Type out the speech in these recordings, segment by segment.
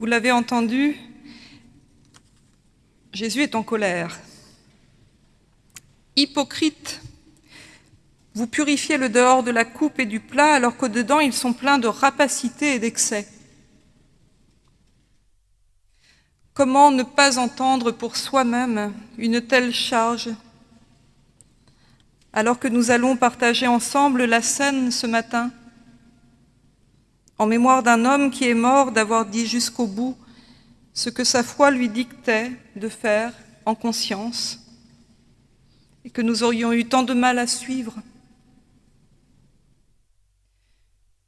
Vous l'avez entendu, Jésus est en colère. Hypocrite, vous purifiez le dehors de la coupe et du plat alors qu'au dedans ils sont pleins de rapacité et d'excès. Comment ne pas entendre pour soi-même une telle charge alors que nous allons partager ensemble la scène ce matin? En mémoire d'un homme qui est mort d'avoir dit jusqu'au bout ce que sa foi lui dictait de faire en conscience et que nous aurions eu tant de mal à suivre.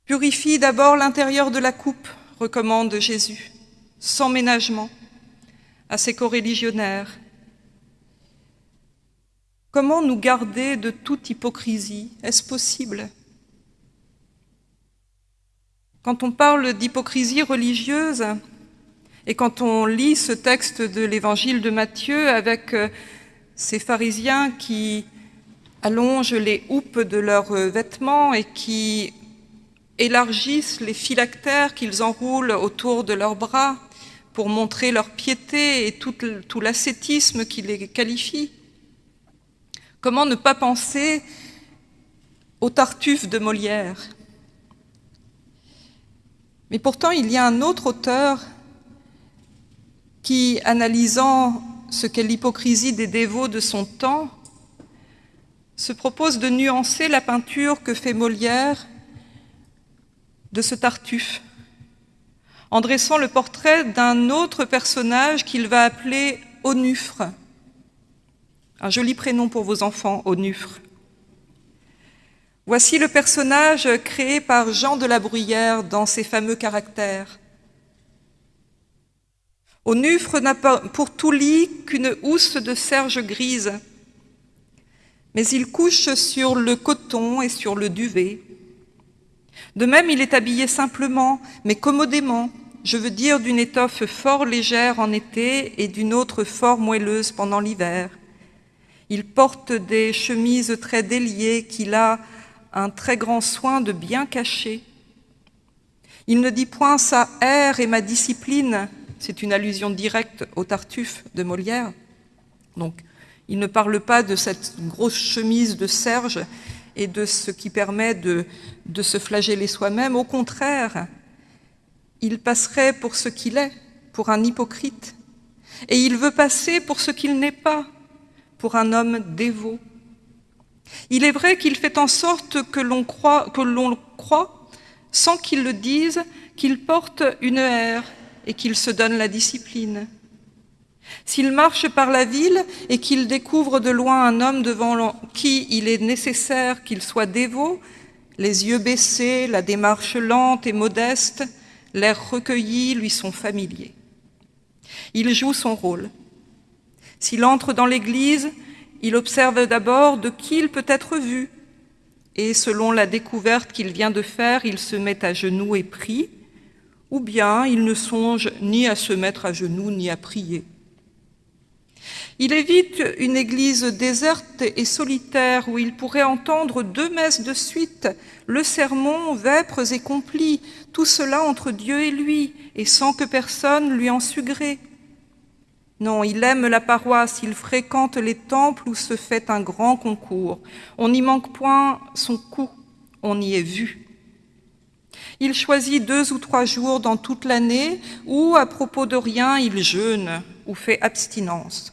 Purifie d'abord l'intérieur de la coupe, recommande Jésus, sans ménagement, à ses coreligionnaires. Comment nous garder de toute hypocrisie? Est-ce possible? Quand on parle d'hypocrisie religieuse et quand on lit ce texte de l'évangile de Matthieu avec euh, ces pharisiens qui allongent les houppes de leurs euh, vêtements et qui élargissent les phylactères qu'ils enroulent autour de leurs bras pour montrer leur piété et tout, l'ascétisme qui les qualifie. Comment ne pas penser au Tartuffe de Molière? Mais pourtant, il y a un autre auteur qui, analysant ce qu'est l'hypocrisie des dévots de son temps, se propose de nuancer la peinture que fait Molière de ce Tartuffe, en dressant le portrait d'un autre personnage qu'il va appeler Onufre. Un joli prénom pour vos enfants, Onufre. Voici le personnage créé par Jean de la Bruyère dans ses fameux caractères. Onufre n'a pour tout lit qu'une housse de serge grise, mais il couche sur le coton et sur le duvet. De même, il est habillé simplement, mais commodément, je veux dire d'une étoffe fort légère en été et d'une autre fort moelleuse pendant l'hiver. Il porte des chemises très déliées qu'il a un très grand soin de bien cacher. Il ne dit point sa ère et ma discipline, c'est une allusion directe au Tartuffe de Molière. Donc, il ne parle pas de cette grosse chemise de serge et de ce qui permet de se flageller soi-même. Au contraire, il passerait pour ce qu'il est, pour un hypocrite. Et il veut passer pour ce qu'il n'est pas, pour un homme dévot. Il est vrai qu'il fait en sorte que l'on croit, croit, sans qu'il le dise, qu'il porte une ère et qu'il se donne la discipline. S'il marche par la ville et qu'il découvre de loin un homme devant qui il est nécessaire qu'il soit dévot, les yeux baissés, la démarche lente et modeste, l'air recueilli lui sont familiers. Il joue son rôle. S'il entre dans l'Église, il observe d'abord de qui il peut être vu, et selon la découverte qu'il vient de faire, il se met à genoux et prie, ou bien il ne songe ni à se mettre à genoux ni à prier. Il évite une église déserte et solitaire où il pourrait entendre deux messes de suite, le sermon, vêpres et complis, tout cela entre Dieu et lui, et sans que personne lui en sût gré. Non, il aime la paroisse, il fréquente les temples où se fait un grand concours. On n'y manque point son coup, on y est vu. Il choisit deux ou trois jours dans toute l'année où, à propos de rien, il jeûne ou fait abstinence.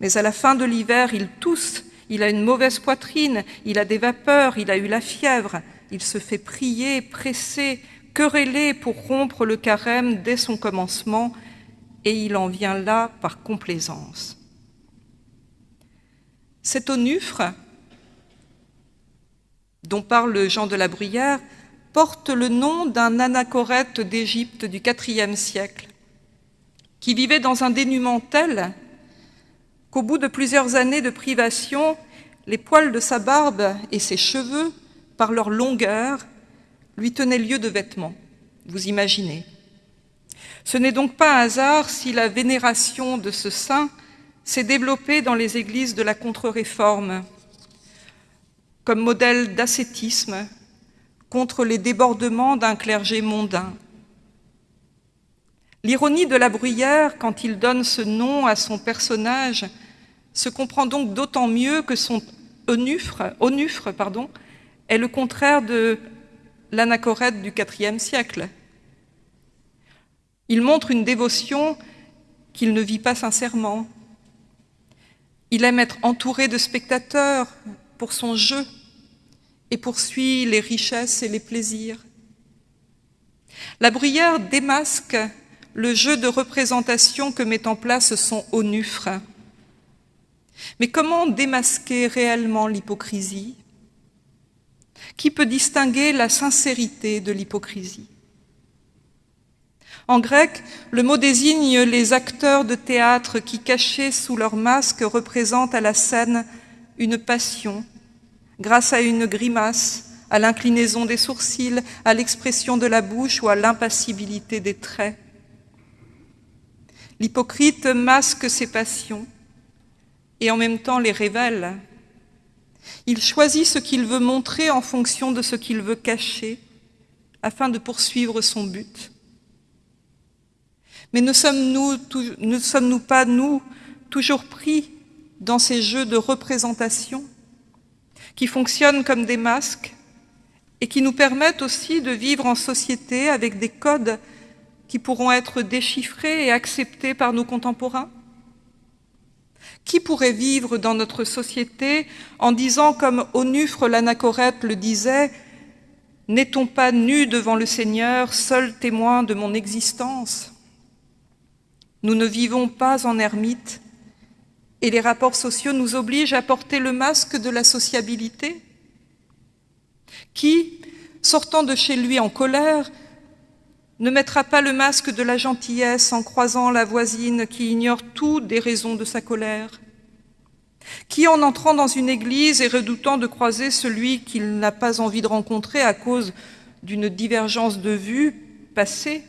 Mais à la fin de l'hiver, il tousse, il a une mauvaise poitrine, il a des vapeurs, il a eu la fièvre, il se fait prier, presser, quereller pour rompre le carême dès son commencement, et il en vient là par complaisance. Cet onufre, dont parle Jean de la Bruyère, porte le nom d'un anachorète d'Égypte du IVe siècle, qui vivait dans un dénuement tel qu'au bout de plusieurs années de privation, les poils de sa barbe et ses cheveux, par leur longueur, lui tenaient lieu de vêtements. Vous imaginez ce n'est donc pas un hasard si la vénération de ce saint s'est développée dans les églises de la contre-réforme comme modèle d'ascétisme contre les débordements d'un clergé mondain. L'ironie de la bruyère, quand il donne ce nom à son personnage, se comprend donc d'autant mieux que son onufre, est le contraire de l'anachorète du IVe siècle. Il montre une dévotion qu'il ne vit pas sincèrement. Il aime être entouré de spectateurs pour son jeu et poursuit les richesses et les plaisirs. La bruyère démasque le jeu de représentation que met en place son onufre. Mais comment démasquer réellement l'hypocrisie? Qui peut distinguer la sincérité de l'hypocrisie? En grec, le mot désigne les acteurs de théâtre qui, cachés sous leur masque, représentent à la scène une passion, grâce à une grimace, à l'inclinaison des sourcils, à l'expression de la bouche ou à l'impassibilité des traits. L'hypocrite masque ses passions et en même temps les révèle. Il choisit ce qu'il veut montrer en fonction de ce qu'il veut cacher afin de poursuivre son but. Mais ne sommes-nous pas, nous, toujours pris dans ces jeux de représentation qui fonctionnent comme des masques et qui nous permettent aussi de vivre en société avec des codes qui pourront être déchiffrés et acceptés par nos contemporains? Qui pourrait vivre dans notre société en disant, comme Onufre l'anachorète le disait, « N'est-on pas nu devant le Seigneur, seul témoin de mon existence ?» Nous ne vivons pas en ermite et les rapports sociaux nous obligent à porter le masque de la sociabilité. Qui, sortant de chez lui en colère, ne mettra pas le masque de la gentillesse en croisant la voisine qui ignore tout des raisons de sa colère? Qui, en entrant dans une église et redoutant de croiser celui qu'il n'a pas envie de rencontrer à cause d'une divergence de vue passée,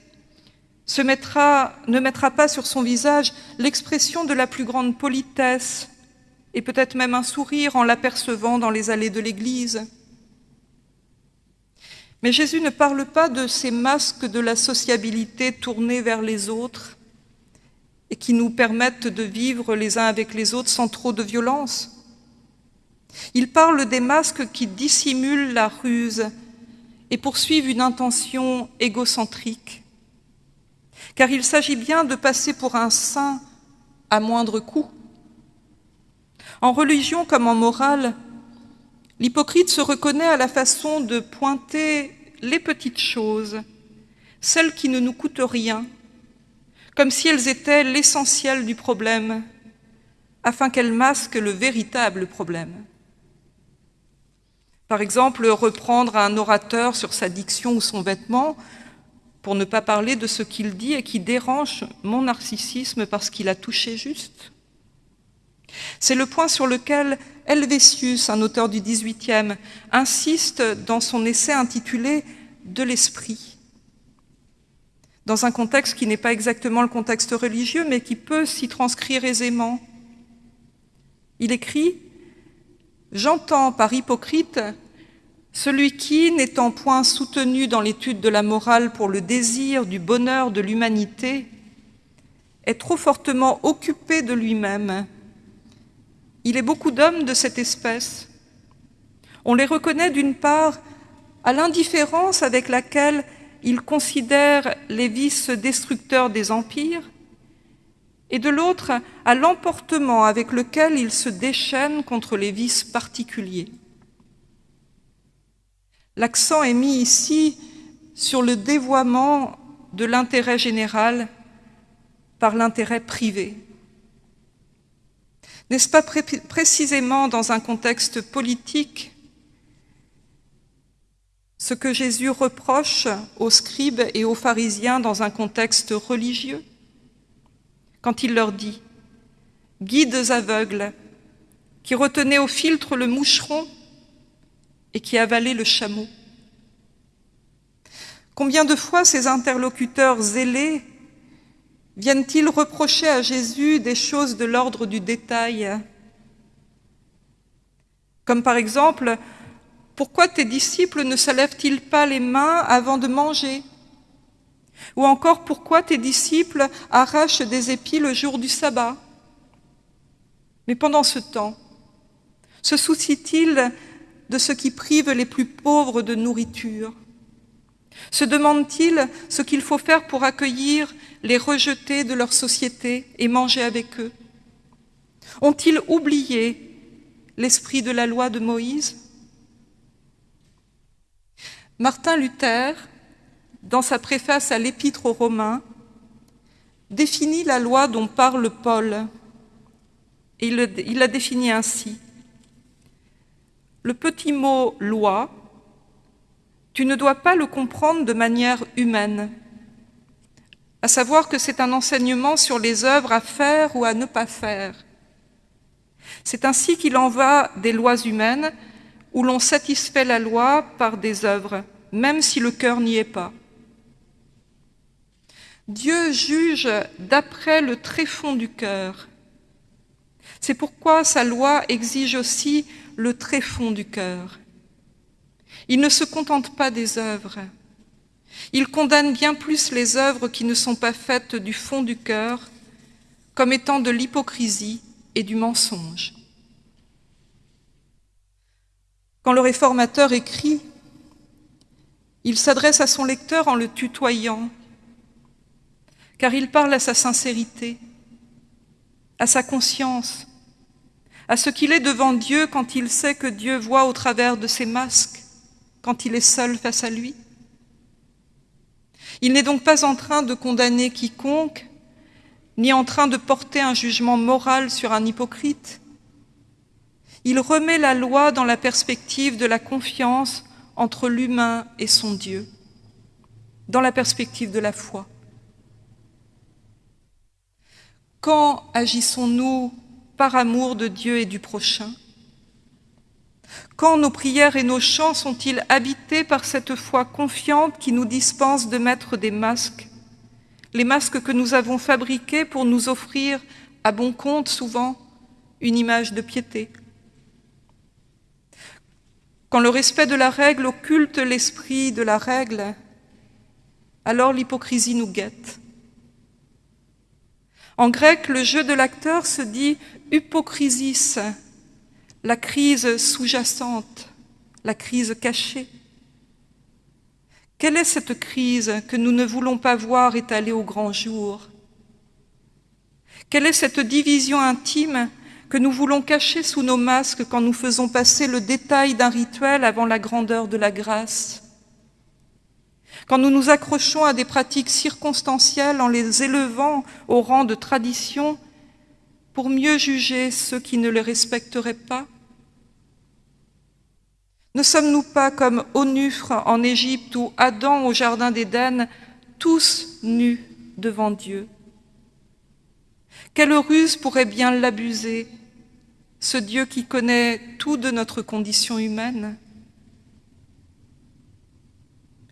ne mettra pas sur son visage l'expression de la plus grande politesse et peut-être même un sourire en l'apercevant dans les allées de l'église mais Jésus ne parle pas de ces masques de la sociabilité tournés vers les autres et qui nous permettent de vivre les uns avec les autres sans trop de violence. Il parle des masques qui dissimulent la ruse et poursuivent une intention égocentrique. Car il s'agit bien de passer pour un saint à moindre coût. En religion comme en morale, L'hypocrite se reconnaît à la façon de pointer les petites choses, celles qui ne nous coûtent rien, comme si elles étaient l'essentiel du problème, afin qu'elles masquent le véritable problème. Par exemple, reprendre un orateur sur sa diction ou son vêtement, pour ne pas parler de ce qu'il dit et qui dérange mon narcissisme parce qu'il a touché juste. C'est le point sur lequel Helvétius, un auteur du XVIIIe, insiste dans son essai intitulé « De l'esprit », dans un contexte qui n'est pas exactement le contexte religieux, mais qui peut s'y transcrire aisément. Il écrit « J'entends par hypocrite celui qui, n'étant point soutenu dans l'étude de la morale pour le désir du bonheur de l'humanité, est trop fortement occupé de lui-même il est beaucoup d'hommes de cette espèce. On les reconnaît d'une part à l'indifférence avec laquelle ils considèrent les vices destructeurs des empires, et de l'autre à l'emportement avec lequel ils se déchaînent contre les vices particuliers. L'accent est mis ici sur le dévoiement de l'intérêt général par l'intérêt privé. N'est-ce pas précisément dans un contexte politique ce que Jésus reproche aux scribes et aux pharisiens dans un contexte religieux Quand il leur dit « Guides aveugles, qui retenaient au filtre le moucheron et qui avalaient le chameau ». Combien de fois ces interlocuteurs zélés Viennent-ils reprocher à Jésus des choses de l'ordre du détail? Comme par exemple, pourquoi tes disciples ne se lèvent-ils pas les mains avant de manger? Ou encore, pourquoi tes disciples arrachent des épis le jour du sabbat? Mais pendant ce temps, se soucie-t-il de ce qui prive les plus pauvres de nourriture Se demande-t-il ce qu'il faut faire pour accueillir les rejetés de leur société et manger avec eux? Ont-ils oublié l'esprit de la loi de Moïse? Martin Luther, dans sa préface à l'Épître aux Romains, définit la loi dont parle Paul. Il, il la définit ainsi. Le petit mot loi, tu ne dois pas le comprendre de manière humaine, à savoir que c'est un enseignement sur les œuvres à faire ou à ne pas faire. C'est ainsi qu'il en va des lois humaines où l'on satisfait la loi par des œuvres, même si le cœur n'y est pas. Dieu juge d'après le tréfonds du cœur. C'est pourquoi sa loi exige aussi le tréfonds du cœur. Il ne se contente pas des œuvres. Il condamne bien plus les œuvres qui ne sont pas faites du fond du cœur comme étant de l'hypocrisie et du mensonge. Quand le réformateur écrit, il s'adresse à son lecteur en le tutoyant, car il parle à sa sincérité, à sa conscience, à ce qu'il est devant Dieu quand il sait que Dieu voit au travers de ses masques, quand il est seul face à lui. Il n'est donc pas en train de condamner quiconque, ni en train de porter un jugement moral sur un hypocrite. Il remet la loi dans la perspective de la confiance entre l'humain et son Dieu, dans la perspective de la foi. Quand agissons-nous par amour de Dieu et du prochain Quand nos prières et nos chants sont-ils habités par cette foi confiante qui nous dispense de mettre des masques Les masques que nous avons fabriqués pour nous offrir, à bon compte souvent, une image de piété. Quand le respect de la règle occulte l'esprit de la règle, alors l'hypocrisie nous guette. En grec, le jeu de l'acteur se dit hypocrisis, la crise sous-jacente, la crise cachée. Quelle est cette crise que nous ne voulons pas voir étalée au grand jour? Quelle est cette division intime que nous voulons cacher sous nos masques quand nous faisons passer le détail d'un rituel avant la grandeur de la grâce? Quand nous nous accrochons à des pratiques circonstancielles en les élevant au rang de tradition pour mieux juger ceux qui ne les respecteraient pas? Ne sommes-nous pas comme Onufre en Égypte ou Adam au Jardin d'Éden, tous nus devant Dieu? Quelle ruse pourrait bien l'abuser, ce Dieu qui connaît tout de notre condition humaine?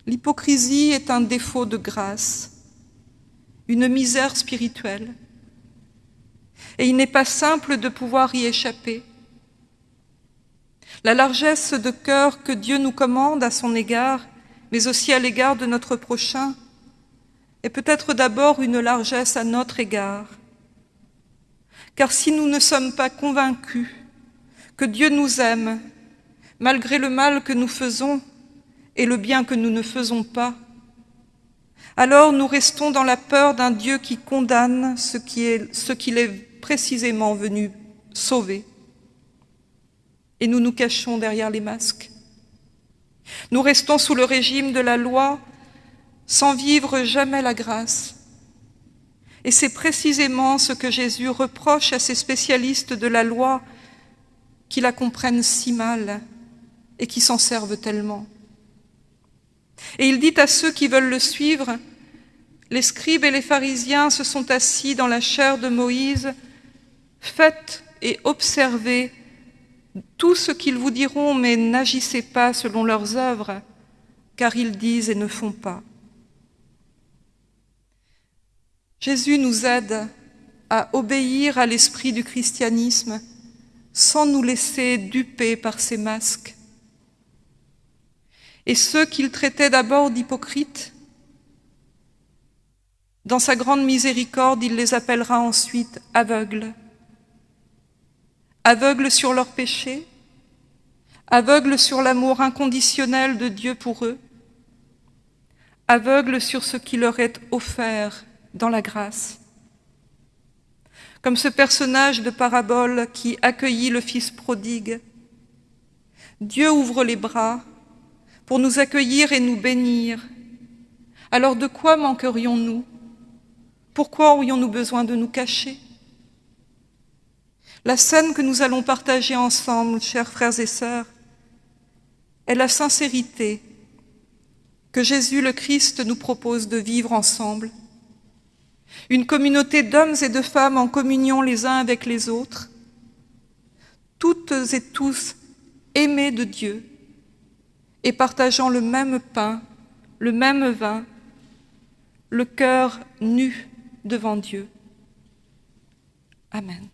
L'hypocrisie est un défaut de grâce, une misère spirituelle. Et il n'est pas simple de pouvoir y échapper. La largesse de cœur que Dieu nous commande à son égard, mais aussi à l'égard de notre prochain, est peut-être d'abord une largesse à notre égard. Car si nous ne sommes pas convaincus que Dieu nous aime, malgré le mal que nous faisons, et le bien que nous ne faisons pas, alors nous restons dans la peur d'un Dieu qui condamne ce qu'il est, précisément venu sauver. Et nous nous cachons derrière les masques. Nous restons sous le régime de la loi sans vivre jamais la grâce. Et c'est précisément ce que Jésus reproche à ces spécialistes de la loi qui la comprennent si mal et qui s'en servent tellement. Et il dit à ceux qui veulent le suivre, les scribes et les pharisiens se sont assis dans la chair de Moïse, faites et observez tout ce qu'ils vous diront, mais n'agissez pas selon leurs œuvres, car ils disent et ne font pas. Jésus nous aide à obéir à l'esprit du christianisme sans nous laisser duper par ses masques et ceux qu'il traitait d'abord d'hypocrites, Dans sa grande miséricorde, il les appellera ensuite aveugles. Aveugles sur leurs péchés, aveugles sur l'amour inconditionnel de Dieu pour eux, aveugles sur ce qui leur est offert dans la grâce. Comme ce personnage de parabole qui accueillit le Fils prodigue, Dieu ouvre les bras pour nous accueillir et nous bénir. Alors de quoi manquerions-nous? Pourquoi aurions-nous besoin de nous cacher? La scène que nous allons partager ensemble, chers frères et sœurs, est la sincérité que Jésus le Christ nous propose de vivre ensemble. Une communauté d'hommes et de femmes en communion les uns avec les autres, toutes et tous aimés de Dieu et partageant le même pain, le même vin, le cœur nu devant Dieu. Amen.